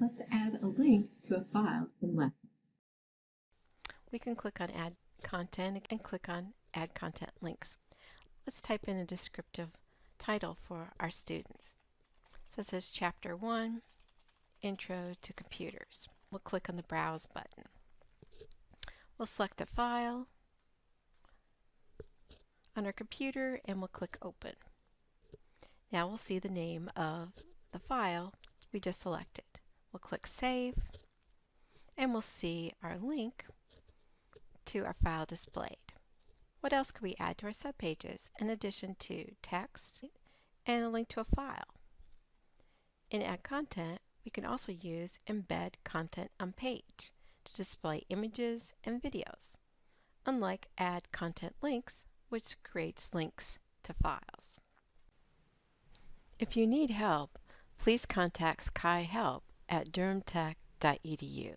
Let's add a link to a file in Lessons. We can click on Add Content and click on Add Content Links. Let's type in a descriptive title for our students. So it says Chapter 1, Intro to Computers. We'll click on the Browse button. We'll select a file on our computer and we'll click Open. Now we'll see the name of the file we just selected. Click Save and we'll see our link to our file displayed. What else could we add to our subpages in addition to text and a link to a file? In Add Content, we can also use Embed Content on Page to display images and videos, unlike Add Content Links, which creates links to files. If you need help, please contact Sakai Help at durhamtech.edu.